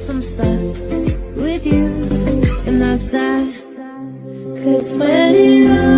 some stuff with you. And that's that. Cause when it all